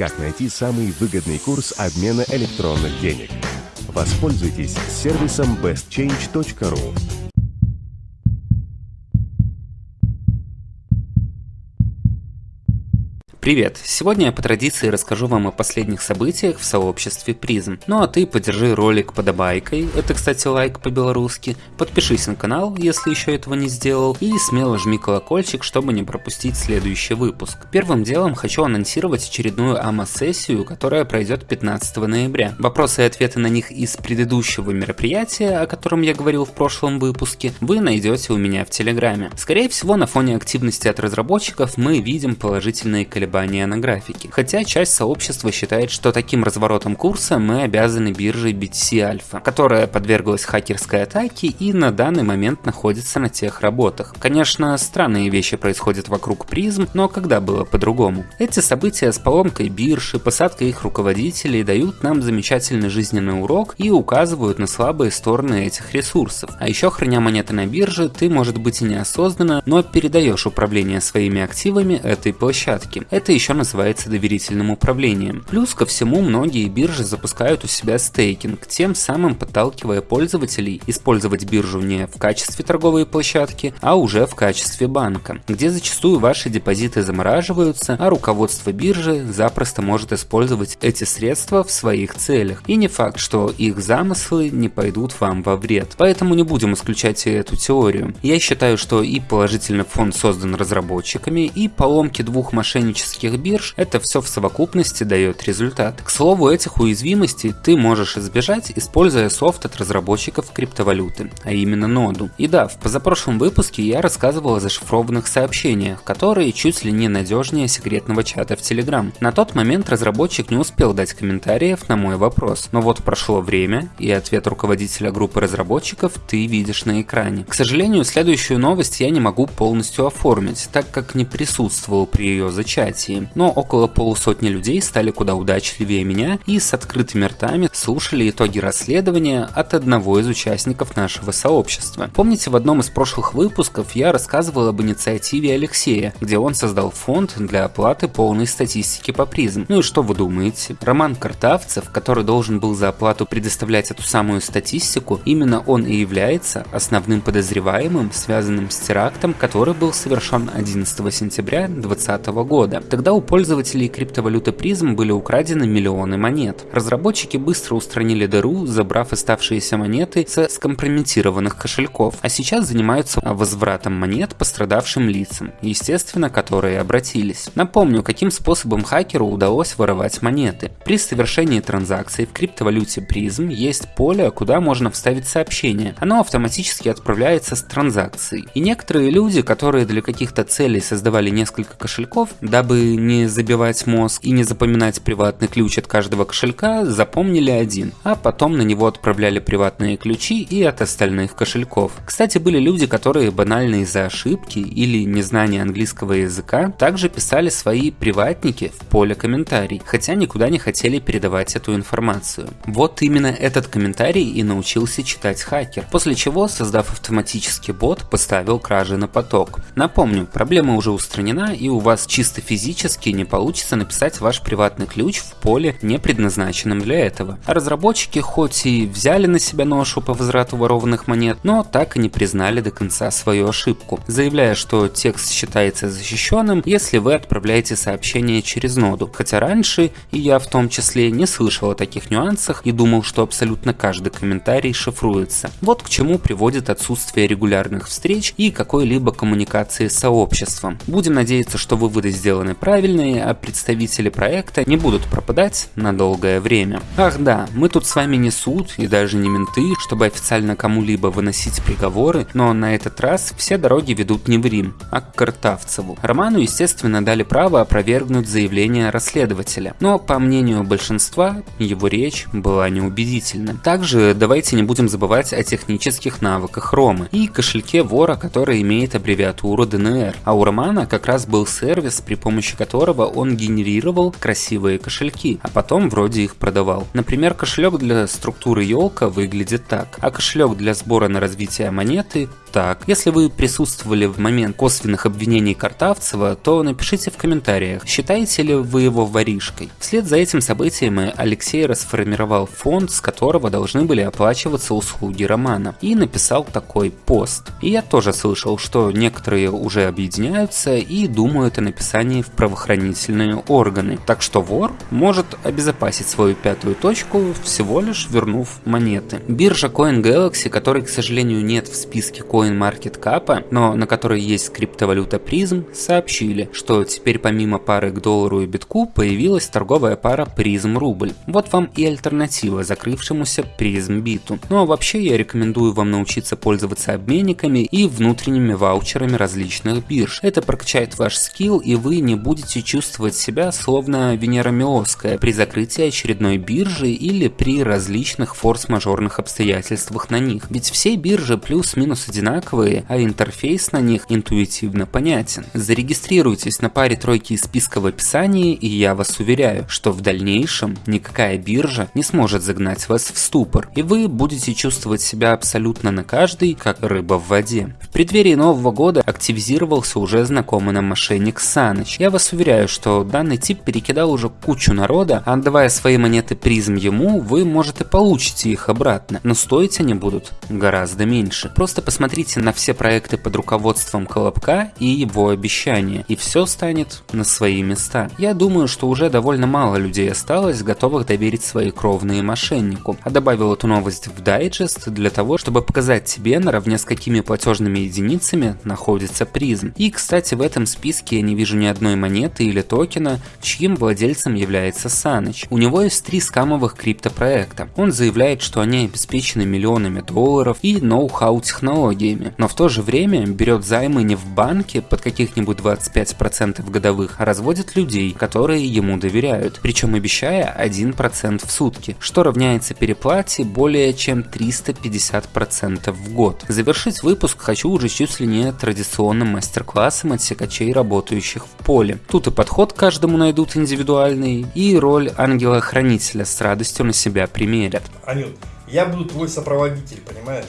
Как найти самый выгодный курс обмена электронных денег? Воспользуйтесь сервисом bestchange.ru. Привет! Сегодня я по традиции расскажу вам о последних событиях в сообществе призм. Ну а ты поддержи ролик подобайкой, это кстати лайк по-белорусски, подпишись на канал, если еще этого не сделал, и смело жми колокольчик, чтобы не пропустить следующий выпуск. Первым делом хочу анонсировать очередную АМА-сессию, которая пройдет 15 ноября. Вопросы и ответы на них из предыдущего мероприятия, о котором я говорил в прошлом выпуске, вы найдете у меня в Телеграме. Скорее всего, на фоне активности от разработчиков мы видим положительные колебания колебания на графике. Хотя часть сообщества считает, что таким разворотом курса мы обязаны бирже BTC Alpha, которая подверглась хакерской атаке и на данный момент находится на тех работах. Конечно, странные вещи происходят вокруг призм, но когда было по-другому? Эти события с поломкой биржи, посадкой их руководителей дают нам замечательный жизненный урок и указывают на слабые стороны этих ресурсов. А еще храня монеты на бирже, ты может быть и неосознанно, но передаешь управление своими активами этой площадке. Это еще называется доверительным управлением. Плюс ко всему, многие биржи запускают у себя стейкинг, тем самым подталкивая пользователей использовать биржу не в качестве торговой площадки, а уже в качестве банка, где зачастую ваши депозиты замораживаются, а руководство биржи запросто может использовать эти средства в своих целях. И не факт, что их замыслы не пойдут вам во вред. Поэтому не будем исключать эту теорию. Я считаю, что и положительный фонд создан разработчиками, и поломки двух мошеннических коммерческих бирж, это все в совокупности дает результат. К слову, этих уязвимостей ты можешь избежать, используя софт от разработчиков криптовалюты, а именно ноду. И да, в позапрошлом выпуске я рассказывал о зашифрованных сообщениях, которые чуть ли не надежнее секретного чата в Telegram. На тот момент разработчик не успел дать комментариев на мой вопрос, но вот прошло время, и ответ руководителя группы разработчиков ты видишь на экране. К сожалению, следующую новость я не могу полностью оформить, так как не присутствовал при ее зачатии демократии, но около полусотни людей стали куда удачливее меня и с открытыми ртами слушали итоги расследования от одного из участников нашего сообщества. Помните, в одном из прошлых выпусков я рассказывал об инициативе Алексея, где он создал фонд для оплаты полной статистики по призм. Ну и что вы думаете? Роман Картавцев, который должен был за оплату предоставлять эту самую статистику, именно он и является основным подозреваемым, связанным с терактом, который был совершен 11 сентября 2020 года. Тогда у пользователей криптовалюты призм были украдены миллионы монет. Разработчики быстро устранили дыру, забрав оставшиеся монеты со скомпрометированных кошельков, а сейчас занимаются возвратом монет пострадавшим лицам, естественно, которые обратились. Напомню, каким способом хакеру удалось воровать монеты. При совершении транзакции в криптовалюте призм есть поле, куда можно вставить сообщение. Оно автоматически отправляется с транзакцией. И некоторые люди, которые для каких-то целей создавали несколько кошельков, дабы не забивать мозг и не запоминать приватный ключ от каждого кошелька, запомнили один, а потом на него отправляли приватные ключи и от остальных кошельков. Кстати, были люди, которые банально из-за ошибки или незнания английского языка также писали свои приватники в поле комментарий, хотя никуда не хотели передавать эту информацию. Вот именно этот комментарий и научился читать хакер, после чего, создав автоматический бот, поставил кражи на поток. Напомню, проблема уже устранена и у вас чисто физически физически не получится написать ваш приватный ключ в поле, не предназначенном для этого. А разработчики хоть и взяли на себя ношу по возврату ворованных монет, но так и не признали до конца свою ошибку, заявляя, что текст считается защищенным, если вы отправляете сообщение через ноду. Хотя раньше, и я в том числе, не слышал о таких нюансах и думал, что абсолютно каждый комментарий шифруется. Вот к чему приводит отсутствие регулярных встреч и какой-либо коммуникации с сообществом. Будем надеяться, что выводы сделаны правильные, а представители проекта не будут пропадать на долгое время. Ах да, мы тут с вами не суд и даже не менты, чтобы официально кому-либо выносить приговоры, но на этот раз все дороги ведут не в Рим, а к Картавцеву. Роману, естественно, дали право опровергнуть заявление расследователя, но по мнению большинства его речь была неубедительна. Также давайте не будем забывать о технических навыках Ромы и кошельке вора, который имеет аббревиатуру ДНР, а у Романа как раз был сервис, при помощи помощью которого он генерировал красивые кошельки, а потом вроде их продавал. Например, кошелек для структуры елка выглядит так, а кошелек для сбора на развитие монеты так. Если вы присутствовали в момент косвенных обвинений Картавцева, то напишите в комментариях, считаете ли вы его воришкой. Вслед за этим событием Алексей расформировал фонд, с которого должны были оплачиваться услуги Романа, и написал такой пост. И я тоже слышал, что некоторые уже объединяются и думают о написании в правоохранительные органы. Так что вор может обезопасить свою пятую точку, всего лишь вернув монеты. Биржа CoinGalaxy, которой, к сожалению, нет в списке CoinMarketCap, но на которой есть криптовалюта Prism, сообщили, что теперь помимо пары к доллару и битку появилась торговая пара Prism рубль. Вот вам и альтернатива закрывшемуся Prism биту. Ну а вообще я рекомендую вам научиться пользоваться обменниками и внутренними ваучерами различных бирж. Это прокачает ваш скилл и вы не будете чувствовать себя словно Венера Милосская при закрытии очередной биржи или при различных форс-мажорных обстоятельствах на них. Ведь все биржи плюс-минус одинаковые, а интерфейс на них интуитивно понятен. Зарегистрируйтесь на паре тройки из списка в описании, и я вас уверяю, что в дальнейшем никакая биржа не сможет загнать вас в ступор, и вы будете чувствовать себя абсолютно на каждый, как рыба в воде. В преддверии Нового года активизировался уже знакомый нам мошенник Саныч. Я вас уверяю, что данный тип перекидал уже кучу народа, а отдавая свои монеты призм ему, вы, может, и получите их обратно, но стоить они будут гораздо меньше. Просто посмотрите на все проекты под руководством Колобка и его обещания, и все станет на свои места. Я думаю, что уже довольно мало людей осталось, готовых доверить свои кровные мошеннику, а добавил эту новость в дайджест для того, чтобы показать тебе, наравне с какими платежными единицами находится призм. И, кстати, в этом списке я не вижу ни одной монеты или токена, чьим владельцем является Саныч. У него есть три скамовых криптопроекта. Он заявляет, что они обеспечены миллионами долларов и ноу-хау технологиями, но в то же время берет займы не в банке под каких-нибудь 25% годовых, а разводит людей, которые ему доверяют, причем обещая 1% в сутки, что равняется переплате более чем 350% в год. Завершить выпуск хочу уже чуть ли не традиционным мастер-классом от секачей, работающих в поле. Тут и подход каждому найдут индивидуальный, и роль ангела-хранителя с радостью на себя примерят. Анют, я буду твой сопроводитель, понимаешь?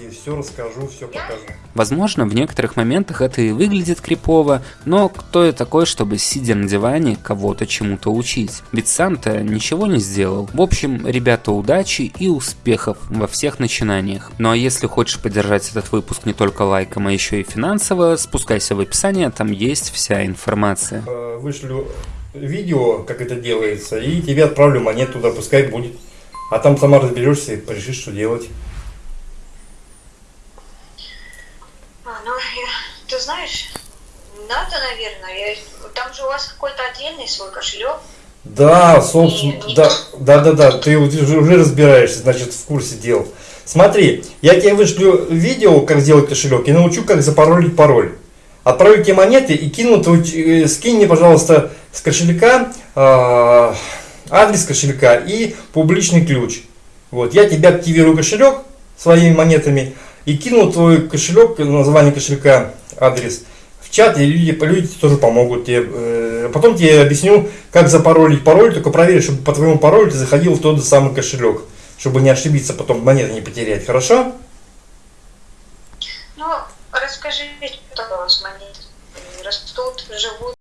Я все расскажу, все покажу. Возможно, в некоторых моментах это и выглядит крипово, но кто я такой, чтобы сидя на диване кого-то чему-то учить? Ведь сам-то ничего не сделал. В общем, ребята, удачи и успехов во всех начинаниях. Ну а если хочешь поддержать этот выпуск не только лайком, а еще и финансово, спускайся в описание, там есть вся информация. Э, Вышлю видео, как это делается, и тебе отправлю монету туда, пускай будет. А там сама разберешься и решишь, что делать. А, ну, я, ты знаешь, надо, наверное. Я, там же у вас какой-то отдельный свой кошелек. Да, собственно, да, да, да, да, ты уже, уже разбираешься, значит, в курсе дел. Смотри, я тебе вышлю видео, как сделать кошелек, и научу, как запаролить пароль. Отправлю тебе монеты и кину твой, э, скинь мне, пожалуйста, с кошелька э, адрес кошелька и публичный ключ. Вот, я тебе активирую кошелек своими монетами и кину твой кошелек, название кошелька, адрес в чат, и люди, люди тоже помогут тебе. Э, Потом тебе объясню, как запаролить пароль, только проверь, чтобы по твоему паролю ты заходил в тот же самый кошелек, чтобы не ошибиться, потом монеты не потерять, хорошо? Ну, расскажи, что у вас монеты растут, живут.